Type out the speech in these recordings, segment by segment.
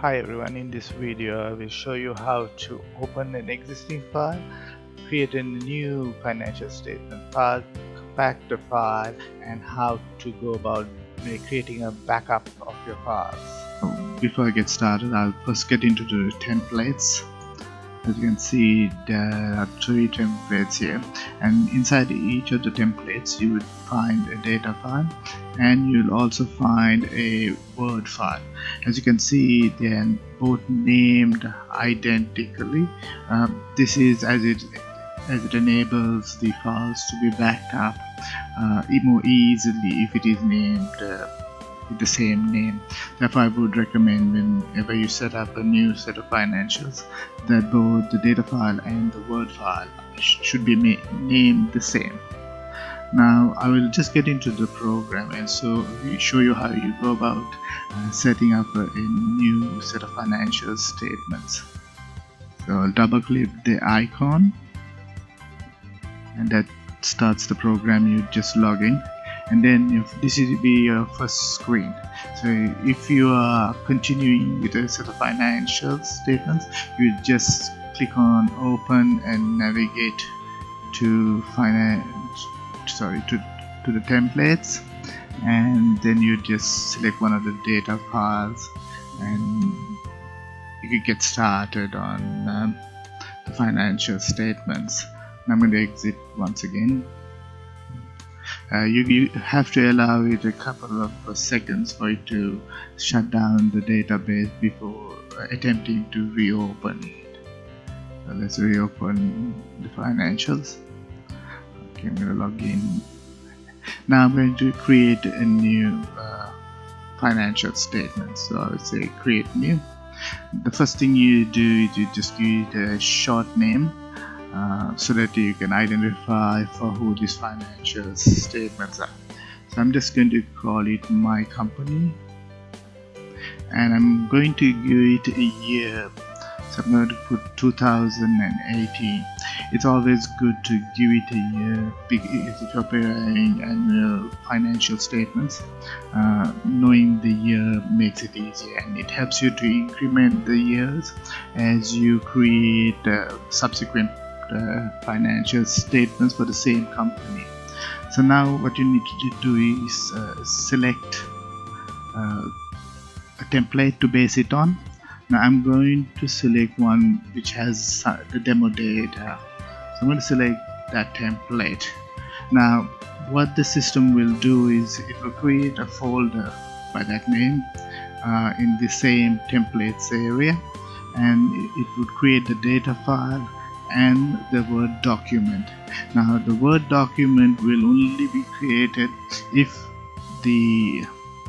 Hi everyone, in this video I will show you how to open an existing file, create a new financial statement file, compact the file and how to go about creating a backup of your files. Before I get started, I'll first get into the templates as you can see there are three templates here and inside each of the templates you would find a data file and you'll also find a word file as you can see they're both named identically um, this is as it as it enables the files to be backed up uh, more easily if it is named uh, with the same name. Therefore, I would recommend whenever you set up a new set of financials that both the data file and the Word file should be named the same. Now, I will just get into the program and so show you how you go about uh, setting up a, a new set of financial statements. So I'll double click the icon and that starts the program you just log in and then this will be your first screen so if you are continuing with a set of financial statements you just click on open and navigate to finance sorry to, to the templates and then you just select one of the data files and you can get started on um, the financial statements I'm going to exit once again uh, you, you, have to allow it a couple of uh, seconds for it to shut down the database before attempting to reopen it. So let's reopen the financials. Okay, I'm to log in. Now I'm going to create a new uh, financial statement. So I would say create new. The first thing you do is you just give it a short name uh, so that you can identify for who these financial statements are. So I'm just going to call it my company and I'm going to give it a year so I'm going to put 2018 it's always good to give it a you're preparing annual financial statements. Uh, knowing the year makes it easier and it helps you to increment the years as you create uh, subsequent uh, financial statements for the same company. So now what you need to do is uh, select uh, a template to base it on. Now I'm going to select one which has the demo data I'm going to select that template now what the system will do is it will create a folder by that name uh, in the same templates area and it would create the data file and the Word document. Now the Word document will only be created if the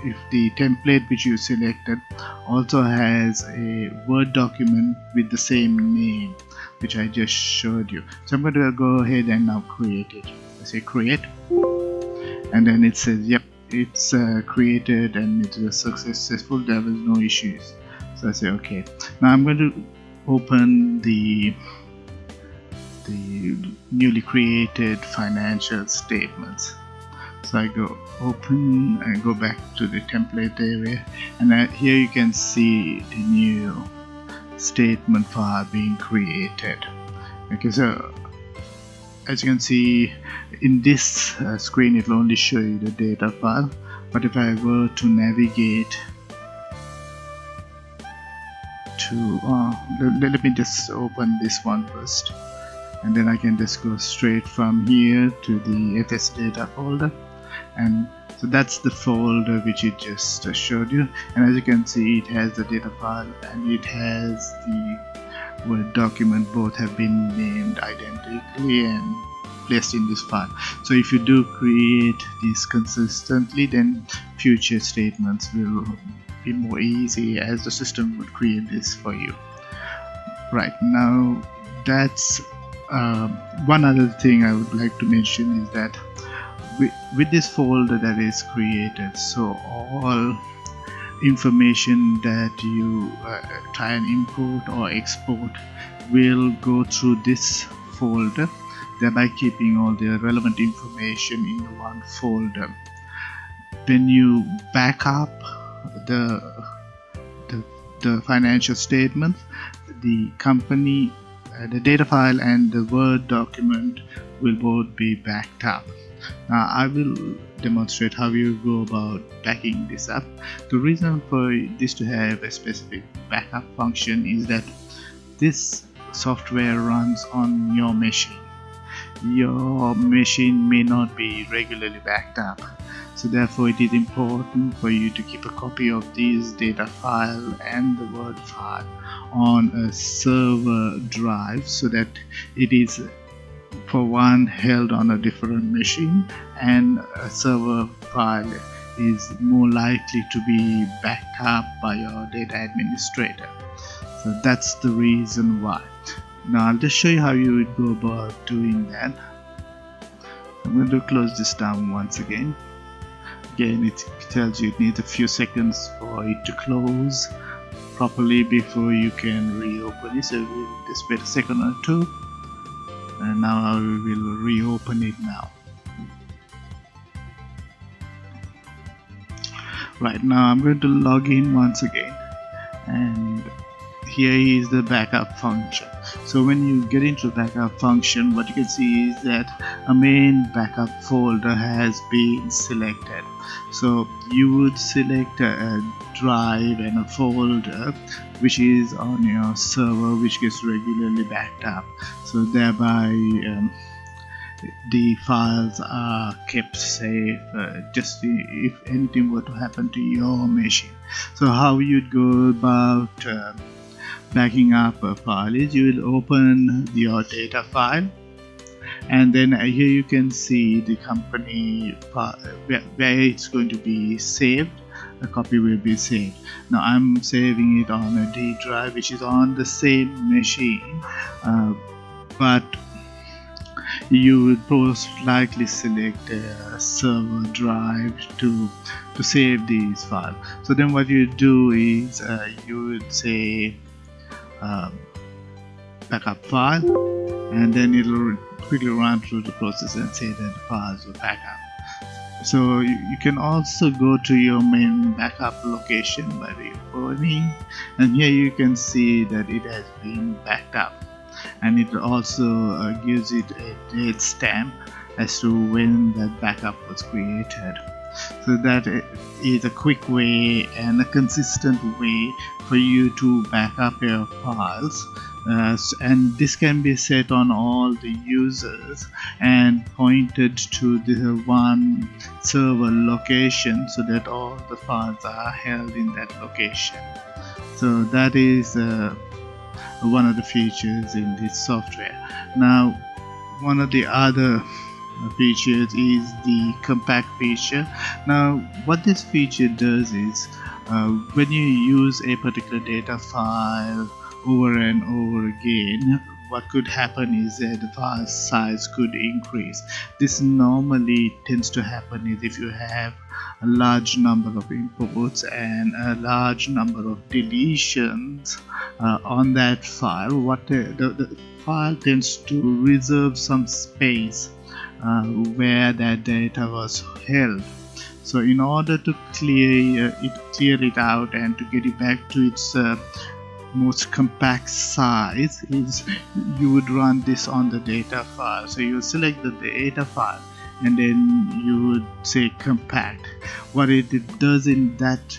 if the template which you selected also has a Word document with the same name which I just showed you. So I'm going to go ahead and now create it. I say create and then it says yep it's uh, created and it was successful there was no issues so I say okay now I'm going to open the the newly created financial statements so I go open and go back to the template area and I, here you can see the new statement file being created. Okay so as you can see in this uh, screen it will only show you the data file but if I were to navigate to uh, let, let me just open this one first and then I can just go straight from here to the fs data folder and so that's the folder which it just showed you. And as you can see it has the data file and it has the word document. Both have been named identically and placed in this file. So if you do create these consistently then future statements will be more easy as the system would create this for you. Right now that's uh, one other thing I would like to mention is that with, with this folder that is created so all information that you uh, try and import or export will go through this folder. Thereby keeping all the relevant information in one folder. When you back up the the, the financial statements the company uh, the data file and the word document will both be backed up now I will demonstrate how you go about backing this up. The reason for this to have a specific backup function is that this software runs on your machine. Your machine may not be regularly backed up so therefore it is important for you to keep a copy of these data file and the word file on a server drive so that it is for one held on a different machine and a server file is more likely to be backed up by your data administrator. So that's the reason why. Now I'll just show you how you would go about doing that. I'm going to close this down once again. Again it tells you it needs a few seconds for it to close properly before you can reopen it. So we'll just wait a second or two and now I will reopen it now. Right now I'm going to log in once again. And here is the backup function. So when you get into backup function what you can see is that a main backup folder has been selected so you would select a, drive and a folder which is on your server which gets regularly backed up. So thereby um, the files are kept safe uh, just if anything were to happen to your machine. So how you'd go about uh, backing up a file is you will open your data file and then here you can see the company where, it's going to be saved. A copy will be saved. Now I'm saving it on a D drive which is on the same machine. Uh, but you would most likely select a server drive to to save these files. So then what you do is uh, you would say um, backup file and then it'll quickly run through the process and say that the files will back up. So you, you, can also go to your main backup location by reopening and here you can see that it has been backed up. And it also uh, gives it a date stamp as to when that backup was created. So that is a quick way and a consistent way for you to back up your files uh, and this can be set on all the users and pointed to the one server location so that all the files are held in that location. So that is uh, one of the features in this software. Now one of the other features is the compact feature. Now what this feature does is uh, when you use a particular data file over and over again what could happen is that the file size could increase. This normally tends to happen is if you have a large number of inputs and a large number of deletions uh, on that file what the, the, the, file tends to reserve some space uh, where that data was held. So in order to clear uh, it clear it out and to get it back to its uh, most compact size is you would run this on the data file. So you select the data file and then you would say compact. What it does in that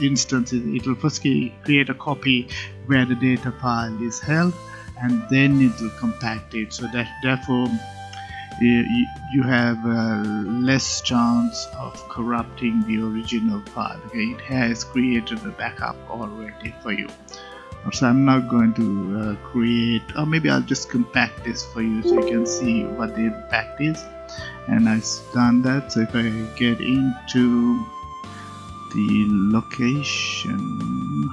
instance is it will first create a copy where the data file is held and then it will compact it. So that therefore you have uh, less chance of corrupting the original file. Okay it has created a backup already for you so I'm not going to uh, create or maybe I'll just compact this for you so you can see what the impact is. And I've done that so if I get into the location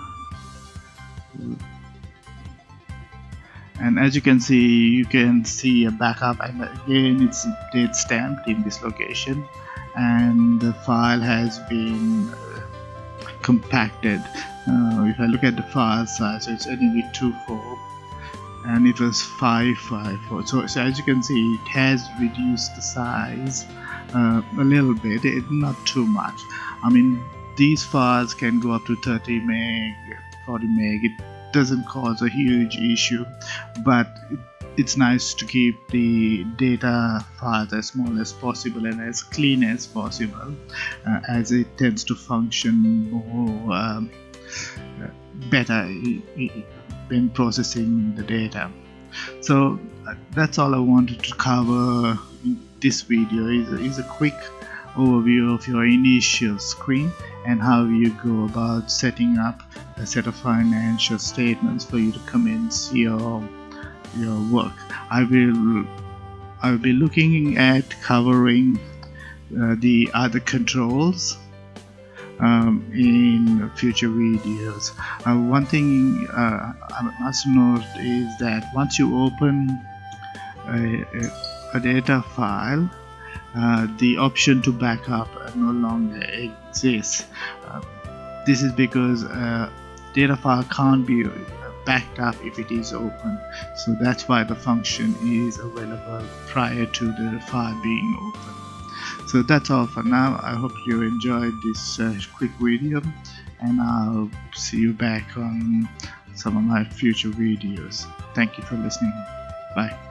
and as you can see you can see a backup. And again it's date stamped in this location and the file has been uh, compacted uh, if I look at the file size so it's anyway 24 and it was 554 so, so as you can see it has reduced the size uh, a little bit it, not too much. I mean these files can go up to 30 meg 40 meg. It doesn't cause a huge issue but it, it's nice to keep the data files as small as possible and as clean as possible uh, as it tends to function more um, better in processing the data. So uh, that's all I wanted to cover in this video. Is, is a quick overview of your initial screen and how you go about setting up a set of financial statements for you to commence your your work. I will I will be looking at covering uh, the other controls um, in future videos. Uh, one thing uh, I must note is that once you open a, a, a data file uh, the option to backup no longer exists. Uh, this is because uh, data file can't be backed up if it is open. So that's why the function is available prior to the file being open so that's all for now. I hope you enjoyed this uh, quick video and i'll see you back on some of my future videos. Thank you for listening. Bye